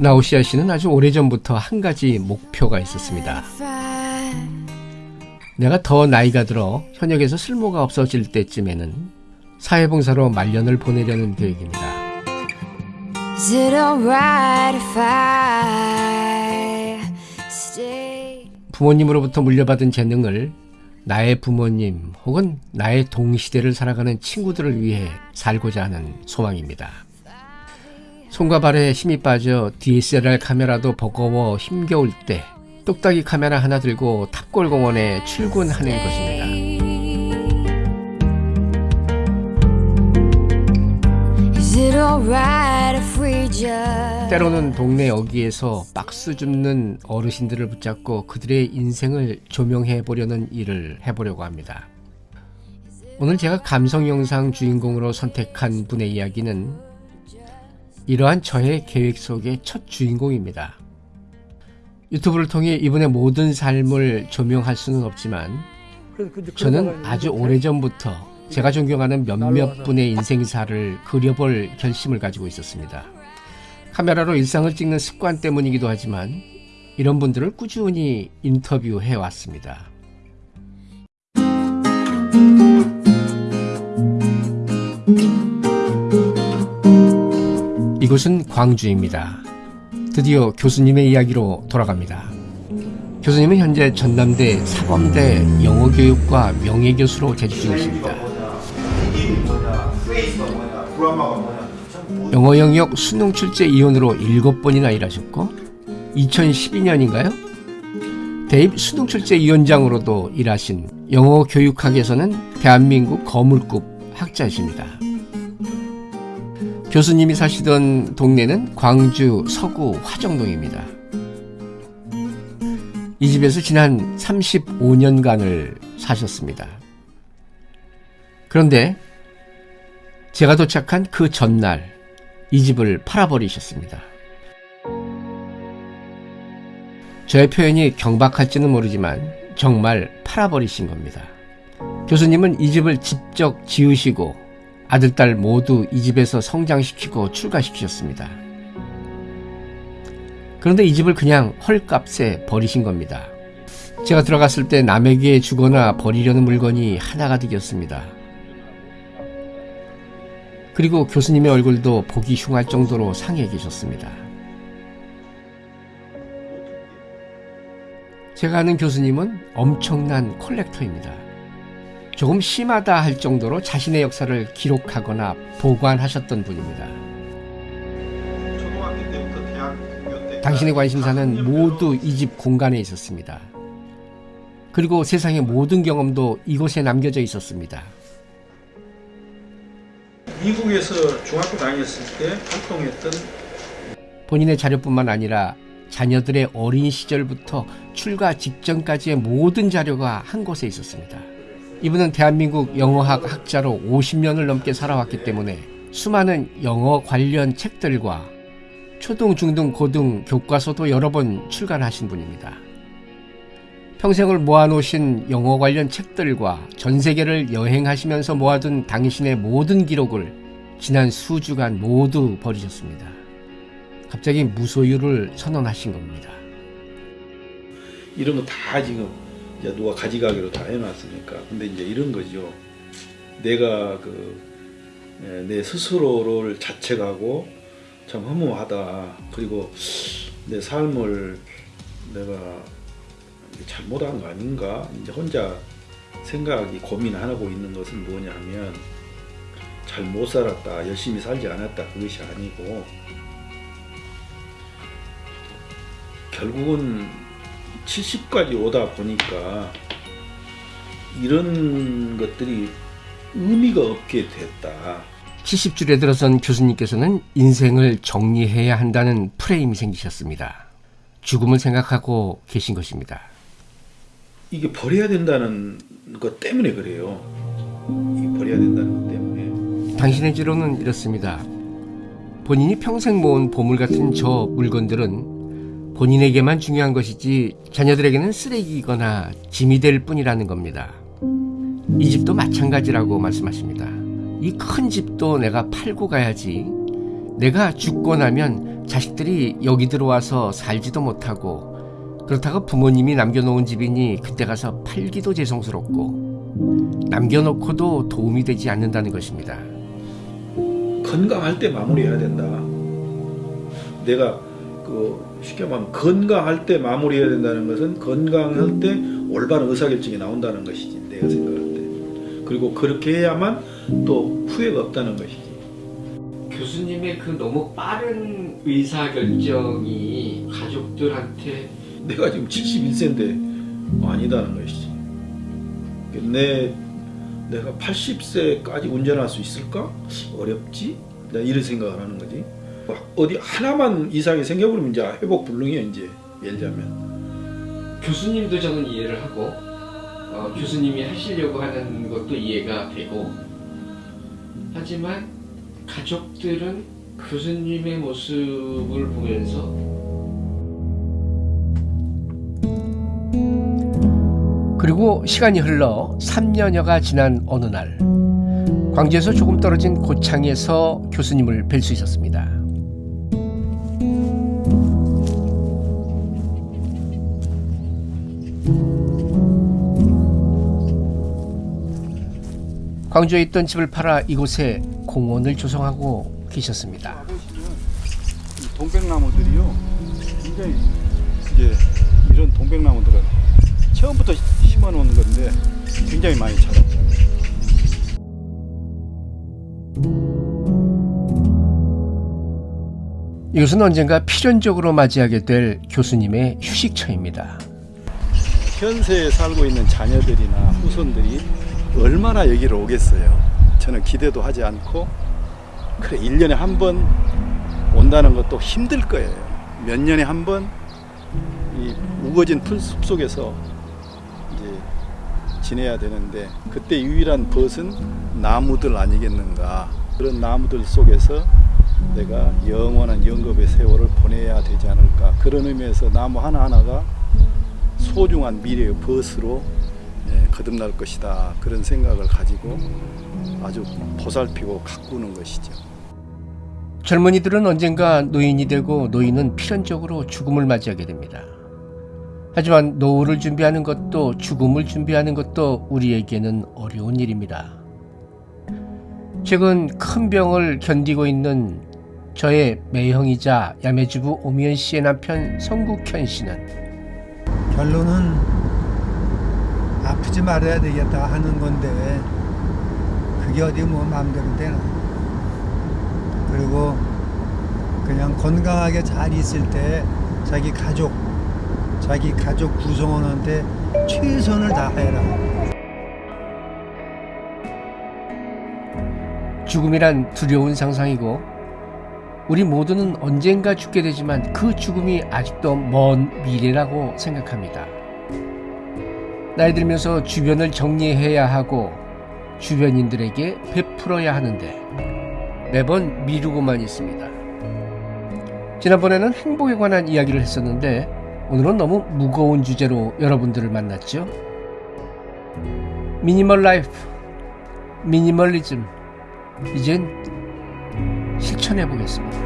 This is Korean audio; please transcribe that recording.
나우시아 씨는 아주 오래전부터 한 가지 목표가 있었습니다. 내가 더 나이가 들어 현역에서 쓸모가 없어질 때쯤에는 사회봉사로 말년을 보내려는 계획입니다. 부모님으로부터 물려받은 재능을 나의 부모님 혹은 나의 동시대를 살아가는 친구들을 위해 살고자 하는 소망입니다. 손과 발에 힘이 빠져 DSLR 카메라도 버거워 힘겨울 때 똑딱이 카메라 하나 들고 탑골공원에 출근하는 것입니다. 때로는 동네 여기에서 박스 줍는 어르신들을 붙잡고 그들의 인생을 조명해 보려는 일을 해보려고 합니다. 오늘 제가 감성 영상 주인공으로 선택한 분의 이야기는 이러한 저의 계획 속의 첫 주인공입니다. 유튜브를 통해 이분의 모든 삶을 조명할 수는 없지만 저는 아주 오래전부터 제가 존경하는 몇몇 분의 인생사를 그려볼 결심을 가지고 있었습니다. 카메라로 일상을 찍는 습관 때문이기도 하지만 이런 분들을 꾸준히 인터뷰해 왔습니다. 이곳은 광주입니다. 드디어 교수님의 이야기로 돌아갑니다. 교수님은 현재 전남대 사범대 영어교육과 명예교수로 재직 중이십니다. 영어 영역 수능 출제 이혼으로 7번이나 일하셨고 2012년인가요? 대입 수능 출제 위원장으로도 일하신 영어 교육학에서는 대한민국 거물급 학자이십니다. 교수님이 사시던 동네는 광주 서구 화정동입니다. 이 집에서 지난 35년간을 사셨습니다. 그런데 제가 도착한 그 전날 이 집을 팔아버리셨습니다. 저의 표현이 경박할지는 모르지만 정말 팔아버리신 겁니다. 교수님은 이 집을 직접 지으시고 아들, 딸 모두 이 집에서 성장시키고 출가시키셨습니다. 그런데 이 집을 그냥 헐값에 버리신 겁니다. 제가 들어갔을 때 남에게 주거나 버리려는 물건이 하나가득이었습니다. 그리고 교수님의 얼굴도 보기 흉할 정도로 상해 계셨습니다. 제가 아는 교수님은 엄청난 콜렉터입니다. 조금 심하다 할 정도로 자신의 역사를 기록하거나 보관하셨던 분입니다. 당신의 관심사는 모두 이 집 공간에 있었습니다. 그리고 세상의 모든 경험도 이곳에 남겨져 있었습니다. 미국에서 중학교 다녔을 때 활동했던 본인의 자료뿐만 아니라 자녀들의 어린 시절부터 출가 직전까지의 모든 자료가 한 곳에 있었습니다. 이분은 대한민국 영어학 학자로 50년을 넘게 살아왔기 때문에 수많은 영어 관련 책들과 초등, 중등, 고등 교과서도 여러 번 출간하신 분입니다. 평생을 모아놓으신 영어 관련 책들과 전 세계를 여행하시면서 모아둔 당신의 모든 기록을 지난 수주간 모두 버리셨습니다. 갑자기 무소유를 선언하신 겁니다. 이런 거 다 지금 이제 누가 가져가기로 다 해놨으니까 근데 이제 이런 거죠. 내가 그 내 스스로를 자책하고 참 허무하다. 그리고 내 삶을 내가 잘못한 거 아닌가? 이제 혼자 생각이 고민하고 있는 것은 뭐냐면 잘 못 살았다, 열심히 살지 않았다 그것이 아니고 결국은 70까지 오다 보니까 이런 것들이 의미가 없게 됐다. 70줄에 들어선 교수님께서는 인생을 정리해야 한다는 프레임이 생기셨습니다. 죽음을 생각하고 계신 것입니다. 이게 버려야 된다는 것 때문에 그래요. 이 버려야 된다는 것 때문에. 당신의 지로는 이렇습니다. 본인이 평생 모은 보물 같은 저 물건들은 본인에게만 중요한 것이지 자녀들에게는 쓰레기이거나 짐이 될 뿐이라는 겁니다. 이 집도 마찬가지라고 말씀하십니다. 이 큰 집도 내가 팔고 가야지 내가 죽고 나면 자식들이 여기 들어와서 살지도 못하고 그렇다가 부모님이 남겨놓은 집이니 그때 가서 팔기도 죄송스럽고 남겨놓고도 도움이 되지 않는다는 것입니다. 건강할 때 마무리해야 된다. 내가 그 쉽게 말하면 건강할 때 마무리해야 된다는 것은 건강할 때 올바른 의사결정이 나온다는 것이지 내가 생각할 때. 그리고 그렇게 해야만 또 후회가 없다는 것이지. 교수님의 그 너무 빠른 의사 결정이 가족들한테 내가 지금 71세인데 아니다는 것이지. 내 내가 80세까지 운전할 수 있을까? 어렵지? 내가 이런 생각을 하는 거지. 어디 하나만 이상이 생겨버리면 이제 회복 불능이야 이제 예를 들자면. 교수님도 저는 이해를 하고 어, 교수님이 하시려고 하는 것도 이해가 되고 하지만 가족들은 교수님의 모습을 보면서 그리고 시간이 흘러 3년여가 지난 어느 날 광주에서 조금 떨어진 고창에서 교수님을 뵐 수 있었습니다. 광주에 있던 집을 팔아 이곳에 공원을 조성하고 계셨습니다. 이 동백나무들이요. 굉장히 이제 이런 동백나무들은 처음부터 심어 놓은 건데 굉장히 많이 자랐죠. 이것은 언젠가 필연적으로 맞이하게 될 교수님의 휴식처입니다. 현세에 살고 있는 자녀들이나 후손들이 얼마나 여기를 오겠어요. 저는 기대도 하지 않고 그래 1년에 한 번 온다는 것도 힘들 거예요. 몇 년에 한 번 이 우거진 풀숲 속에서 이제 지내야 되는데 그때 유일한 벗은 나무들 아니겠는가. 그런 나무들 속에서 내가 영원한 영겁의 세월을 보내야 되지 않을까. 그런 의미에서 나무 하나하나가 소중한 미래의 벗으로 예, 거듭날 것이다. 그런 생각을 가지고 아주 보살피고 가꾸는 것이죠. 젊은이들은 언젠가 노인이 되고 노인은 필연적으로 죽음을 맞이하게 됩니다. 하지만 노후를 준비하는 것도 죽음을 준비하는 것도 우리에게는 어려운 일입니다. 최근 큰 병을 견디고 있는 저의 매형이자 야매주부 오미연 씨의 남편 성국현 씨는 결론은 아프지 말아야 되겠다 하는 건데 그게 어디 뭐 마음대로 되나 그리고 그냥 건강하게 잘 있을 때 자기 가족 자기 가족 구성원한테 최선을 다해라 죽음이란 두려운 상상이고 우리 모두는 언젠가 죽게 되지만 그 죽음이 아직도 먼 미래라고 생각합니다. 나이 들면서 주변을 정리해야 하고 주변인들에게 베풀어야 하는데 매번 미루고만 있습니다. 지난번에는 행복에 관한 이야기를 했었는데 오늘은 너무 무거운 주제로 여러분들을 만났죠. 미니멀 라이프, 미니멀리즘, 이젠 실천해 보겠습니다.